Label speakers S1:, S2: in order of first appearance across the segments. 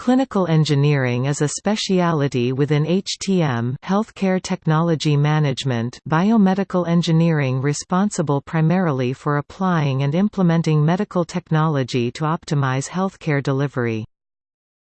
S1: Clinical engineering is a speciality within HTM healthcare technology management biomedical engineering responsible primarily for applying and implementing medical technology to optimize healthcare delivery.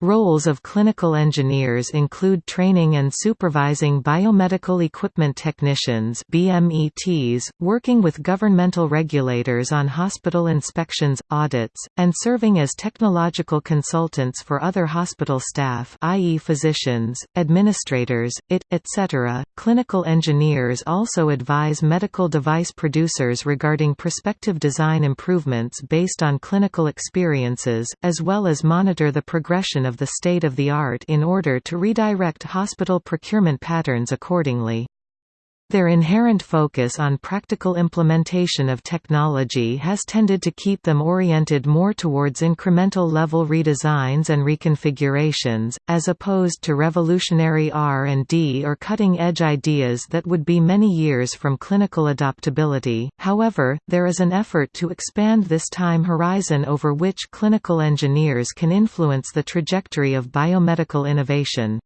S1: Roles of clinical engineers include training and supervising biomedical equipment technicians BMETs, working with governmental regulators on hospital inspections, audits, and serving as technological consultants for other hospital staff i.e. physicians, administrators, IT, etc. Clinical engineers also advise medical device producers regarding prospective design improvements based on clinical experiences, as well as monitor the progression of of the state-of-the-art in order to redirect hospital procurement patterns accordingly. Their inherent focus on practical implementation of technology has tended to keep them oriented more towards incremental level redesigns and reconfigurations, as opposed to revolutionary R&D or cutting-edge ideas that would be many years from clinical adoptability. However, there is an effort to expand this time horizon over which clinical engineers can influence the trajectory of biomedical innovation.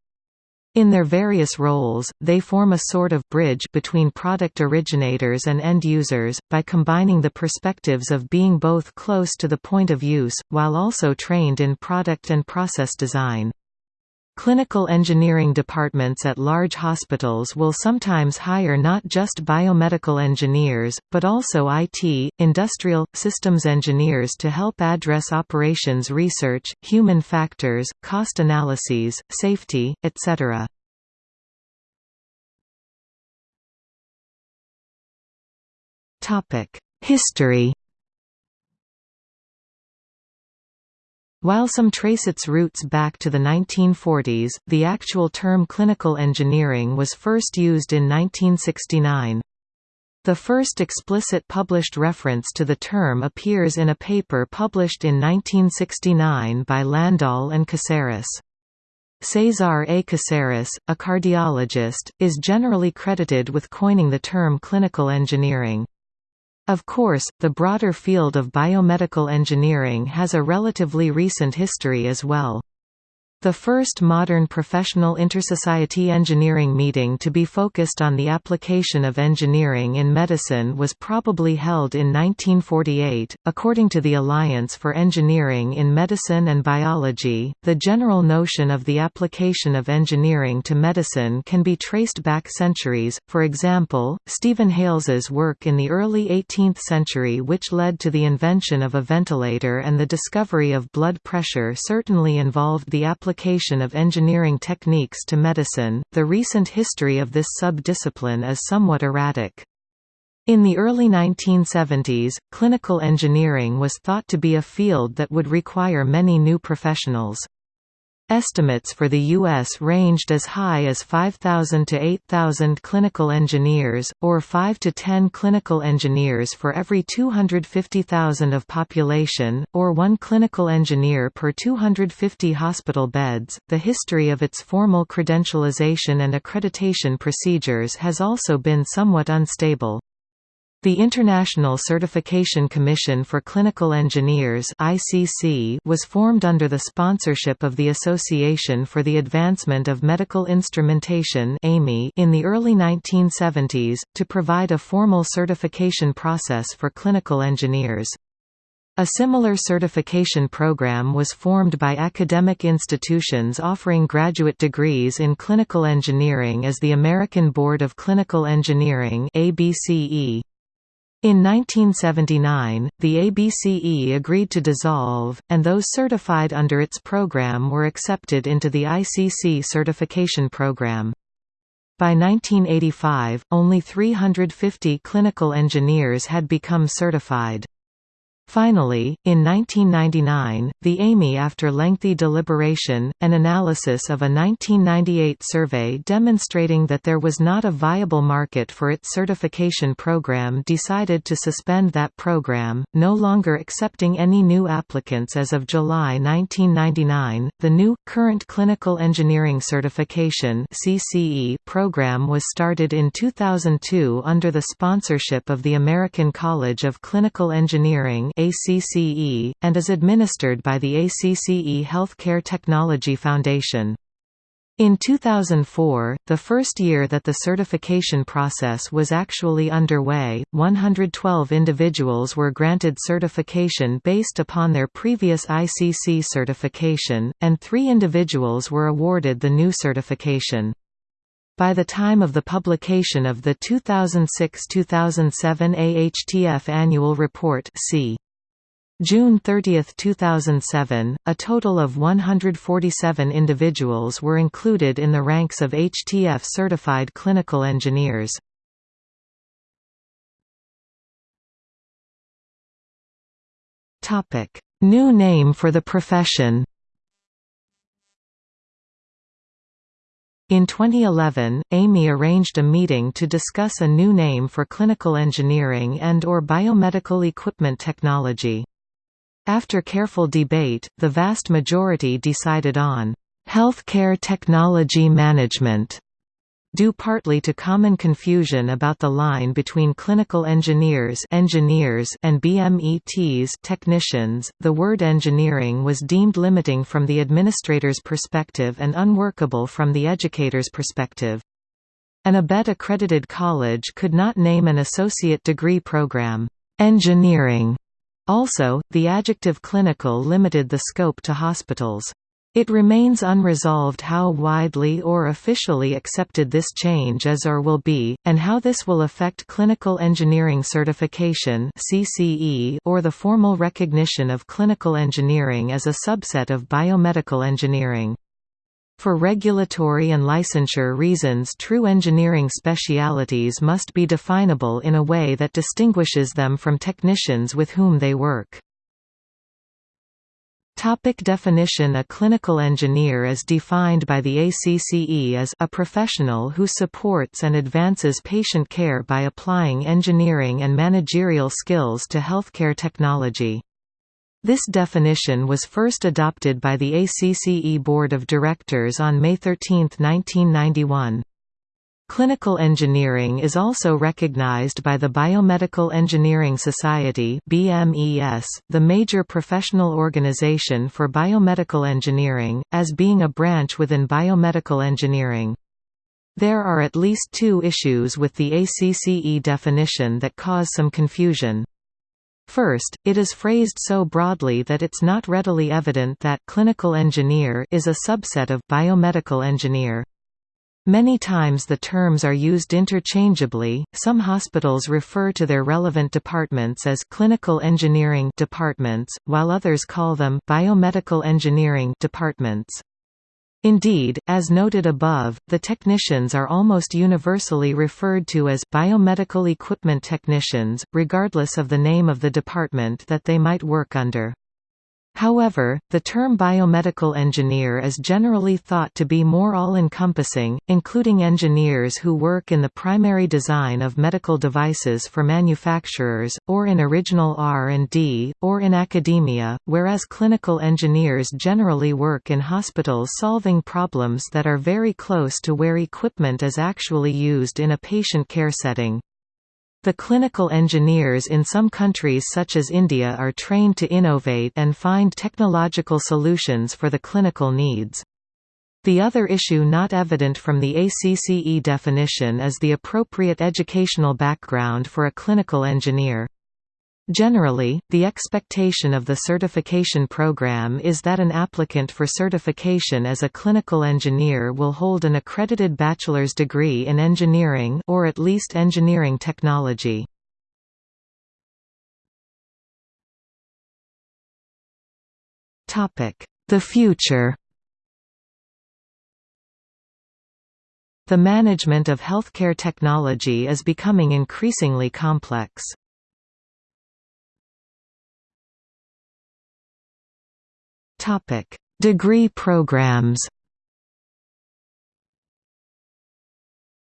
S1: In their various roles, they form a sort of bridge between product originators and end users, by combining the perspectives of being both close to the point of use, while also trained in product and process design. Clinical engineering departments at large hospitals will sometimes hire not just biomedical engineers, but also IT, industrial, systems engineers to help address operations research, human factors, cost analyses, safety, etc. History While some trace its roots back to the 1940s, the actual term clinical engineering was first used in 1969. The first explicit published reference to the term appears in a paper published in 1969 by Landahl and Caceres. Cesar A. Caceres, a cardiologist, is generally credited with coining the term clinical engineering. Of course, the broader field of biomedical engineering has a relatively recent history as well. The first modern professional intersociety engineering meeting to be focused on the application of engineering in medicine was probably held in 1948. According to the Alliance for Engineering in Medicine and Biology, the general notion of the application of engineering to medicine can be traced back centuries. For example, Stephen Hales's work in the early 18th century, which led to the invention of a ventilator and the discovery of blood pressure, certainly involved the application application of engineering techniques to medicine. The recent history of this sub-discipline is somewhat erratic. In the early 1970s, clinical engineering was thought to be a field that would require many new professionals. Estimates for the U.S. ranged as high as 5,000 to 8,000 clinical engineers, or 5 to 10 clinical engineers for every 250,000 of population, or one clinical engineer per 250 hospital beds. The history of its formal credentialization and accreditation procedures has also been somewhat unstable. The International Certification Commission for Clinical Engineers (ICC) was formed under the sponsorship of the Association for the Advancement of Medical Instrumentation in the early 1970s to provide a formal certification process for clinical engineers. A similar certification program was formed by academic institutions offering graduate degrees in clinical engineering as the American Board of Clinical Engineering (ABCE). In 1979, the ABCE agreed to dissolve, and those certified under its program were accepted into the ICC certification program. By 1985, only 350 clinical engineers had become certified. Finally, in 1999, the AAMI after lengthy deliberation, an analysis of a 1998 survey demonstrating that there was not a viable market for its certification program decided to suspend that program, no longer accepting any new applicants as of July 1999. The new, current Clinical Engineering Certification program was started in 2002 under the sponsorship of the American College of Clinical Engineering ACCE, and is administered by the ACCE Healthcare Technology Foundation. In 2004, the first year that the certification process was actually underway, 112 individuals were granted certification based upon their previous ICC certification, and three individuals were awarded the new certification. By the time of the publication of the 2006–2007 AHTF Annual Report c. June 30, 2007, a total of 147 individuals were included in the ranks of HTF-certified clinical engineers. New name for the profession In 2011, AAMI arranged a meeting to discuss a new name for clinical engineering and or biomedical equipment technology. After careful debate, the vast majority decided on healthcare technology management due partly to common confusion about the line between clinical engineers, engineers and BMETs technicians. The word engineering was deemed limiting from the administrator's perspective and unworkable from the educator's perspective. An ABET accredited college could not name an associate degree program, engineering also, the adjective clinical limited the scope to hospitals. It remains unresolved how widely or officially accepted this change is or will be, and how this will affect clinical engineering certification or the formal recognition of clinical engineering as a subset of biomedical engineering. For regulatory and licensure reasons true engineering specialities must be definable in a way that distinguishes them from technicians with whom they work. Topic definition A clinical engineer is defined by the ACCE as a professional who supports and advances patient care by applying engineering and managerial skills to healthcare technology. This definition was first adopted by the ACCE Board of Directors on May 13, 1991. Clinical engineering is also recognized by the Biomedical Engineering Society BMES, the major professional organization for biomedical engineering, as being a branch within biomedical engineering. There are at least two issues with the ACCE definition that cause some confusion. First, it is phrased so broadly that it's not readily evident that clinical engineer is a subset of biomedical engineer. Many times the terms are used interchangeably. Some hospitals refer to their relevant departments as clinical engineering departments, while others call them biomedical engineering departments. Indeed, as noted above, the technicians are almost universally referred to as biomedical equipment technicians, regardless of the name of the department that they might work under. However, the term biomedical engineer is generally thought to be more all-encompassing, including engineers who work in the primary design of medical devices for manufacturers, or in original R&D, or in academia, whereas clinical engineers generally work in hospitals solving problems that are very close to where equipment is actually used in a patient care setting. The clinical engineers in some countries such as India are trained to innovate and find technological solutions for the clinical needs. The other issue not evident from the ACCE definition is the appropriate educational background for a clinical engineer. Generally, the expectation of the certification program is that an applicant for certification as a clinical engineer will hold an accredited bachelor's degree in engineering or at least engineering technology. The future The management of healthcare technology is becoming increasingly complex. Topic: Degree programs.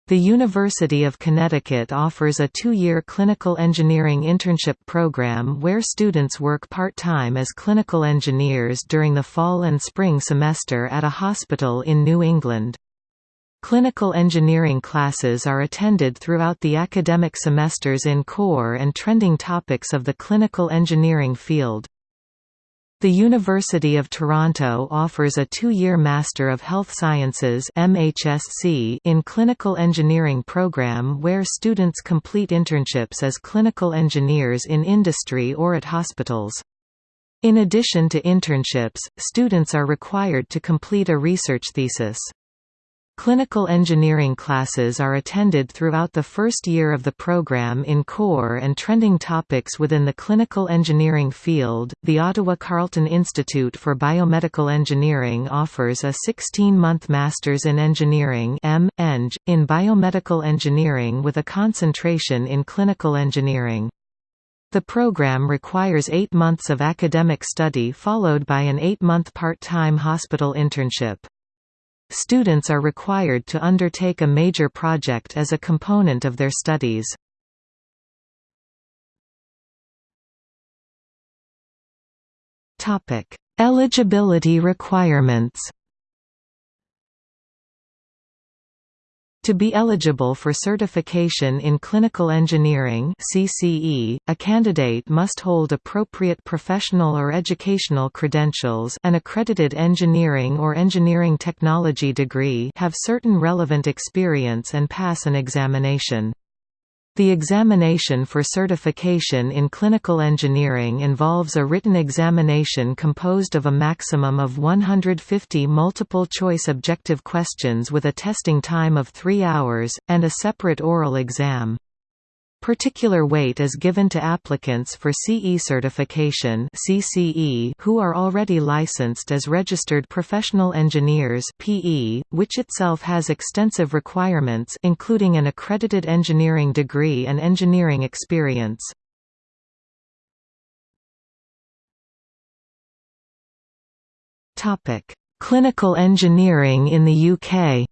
S1: The University of Connecticut offers a two-year clinical engineering internship program where students work part-time as clinical engineers during the fall and spring semester at a hospital in New England. Clinical engineering classes are attended throughout the academic semesters in core and trending topics of the clinical engineering field. The University of Toronto offers a two-year Master of Health Sciences MHSC in Clinical Engineering program where students complete internships as clinical engineers in industry or at hospitals. In addition to internships, students are required to complete a research thesis. Clinical engineering classes are attended throughout the first year of the program in core and trending topics within the clinical engineering field. The Ottawa Carleton Institute for Biomedical Engineering offers a 16 month Masters in Engineering M. Eng, in Biomedical Engineering with a concentration in clinical engineering. The program requires eight months of academic study followed by an eight month part time hospital internship. Students are required to undertake a major project as a component of their studies. Eligibility requirements To be eligible for certification in clinical engineering (CCE), a candidate must hold appropriate professional or educational credentials, an accredited engineering or engineering technology degree, have certain relevant experience and pass an examination. The examination for certification in clinical engineering involves a written examination composed of a maximum of 150 multiple-choice objective questions with a testing time of three hours, and a separate oral exam. Particular weight is given to applicants for CE certification (CCE) who are already licensed as registered professional engineers (PE), which itself has extensive requirements including an accredited engineering degree and engineering experience. Clinical engineering in the UK.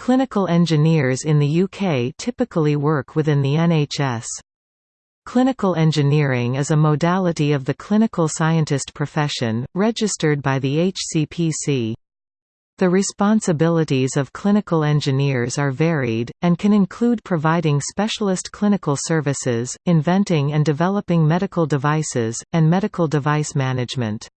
S1: Clinical engineers in the UK typically work within the NHS. Clinical engineering is a modality of the clinical scientist profession, registered by the HCPC. The responsibilities of clinical engineers are varied, and can include providing specialist clinical services, inventing and developing medical devices, and medical device management.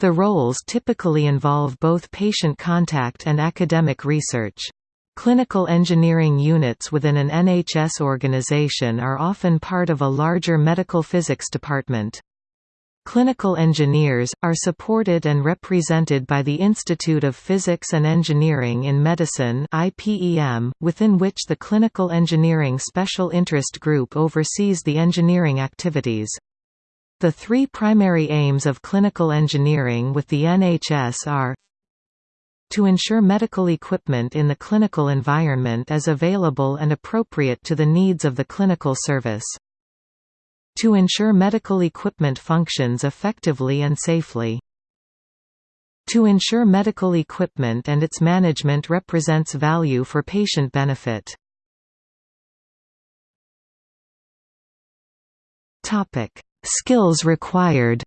S1: The roles typically involve both patient contact and academic research. Clinical engineering units within an NHS organization are often part of a larger medical physics department. Clinical engineers, are supported and represented by the Institute of Physics and Engineering in Medicine within which the Clinical Engineering Special Interest Group oversees the engineering activities. The three primary aims of clinical engineering with the NHS are to ensure medical equipment in the clinical environment is available and appropriate to the needs of the clinical service. To ensure medical equipment functions effectively and safely. To ensure medical equipment and its management represents value for patient benefit. Skills required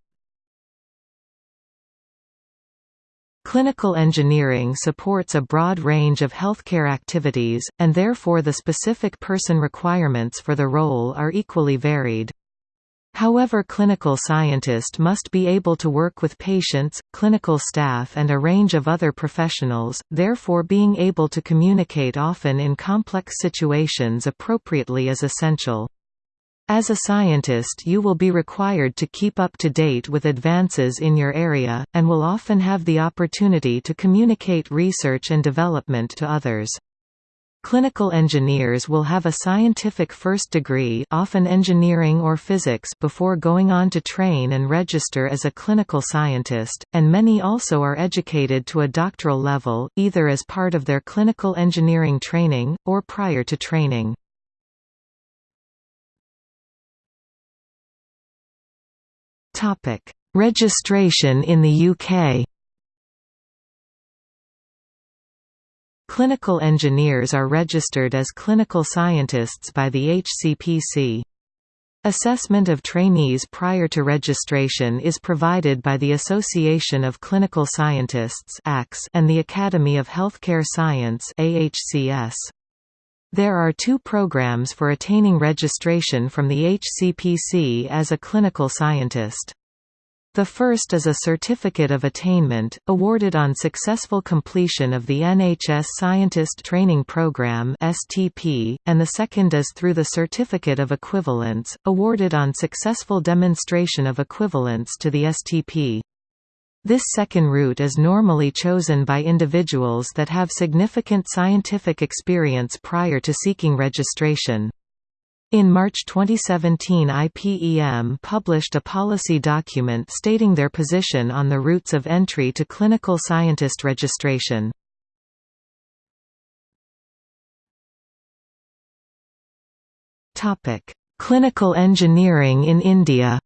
S1: Clinical engineering supports a broad range of healthcare activities, and therefore the specific person requirements for the role are equally varied. However clinical scientist must be able to work with patients, clinical staff and a range of other professionals, therefore being able to communicate often in complex situations appropriately is essential. As a scientist you will be required to keep up to date with advances in your area, and will often have the opportunity to communicate research and development to others. Clinical engineers will have a scientific first degree often engineering or physics before going on to train and register as a clinical scientist, and many also are educated to a doctoral level, either as part of their clinical engineering training, or prior to training. Topic: Registration in the UK. Clinical engineers are registered as clinical scientists by the HCPC. Assessment of trainees prior to registration is provided by the Association of Clinical Scientists and the Academy of Healthcare Science There are two programs for attaining registration from the HCPC as a clinical scientist. The first is a Certificate of Attainment, awarded on successful completion of the NHS Scientist Training Programme (STP), and the second is through the Certificate of Equivalence, awarded on successful demonstration of equivalence to the STP. This second route is normally chosen by individuals that have significant scientific experience prior to seeking registration. In March 2017 IPEM published a policy document stating their position on the routes of entry to clinical scientist registration. Clinical engineering in India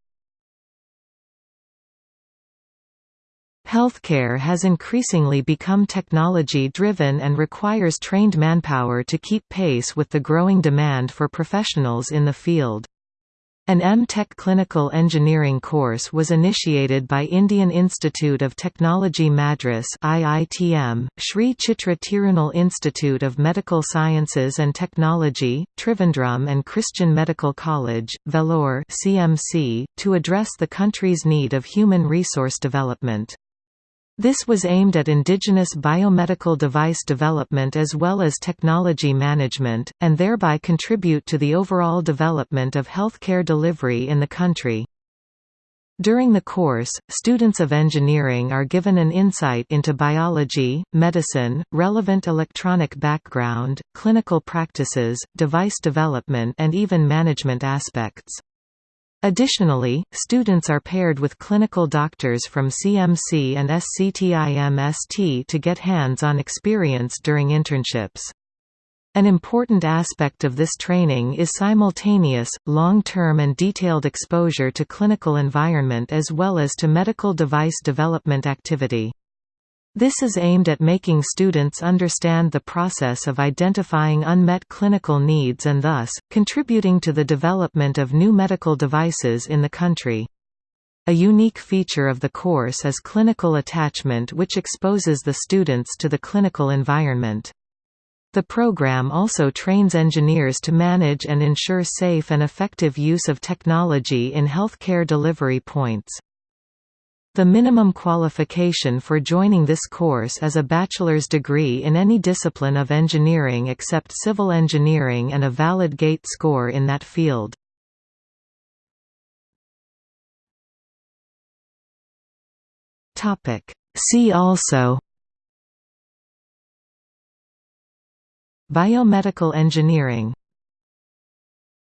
S1: Healthcare has increasingly become technology-driven and requires trained manpower to keep pace with the growing demand for professionals in the field. An M.Tech clinical engineering course was initiated by Indian Institute of Technology Madras IITM, Sri Chitra Tirunal Institute of Medical Sciences and Technology, Trivandrum and Christian Medical College, Vellore CMC, to address the country's need of human resource development. This was aimed at indigenous biomedical device development as well as technology management, and thereby contribute to the overall development of healthcare delivery in the country. During the course, students of engineering are given an insight into biology, medicine, relevant electronic background, clinical practices, device development and even management aspects. Additionally, students are paired with clinical doctors from CMC and SCTIMST to get hands-on experience during internships. An important aspect of this training is simultaneous, long-term and detailed exposure to clinical environment as well as to medical device development activity. This is aimed at making students understand the process of identifying unmet clinical needs and thus, contributing to the development of new medical devices in the country. A unique feature of the course is clinical attachment which exposes the students to the clinical environment. The program also trains engineers to manage and ensure safe and effective use of technology in healthcare delivery points. The minimum qualification for joining this course is a bachelor's degree in any discipline of engineering except civil engineering and a valid GATE score in that field. See also Biomedical engineering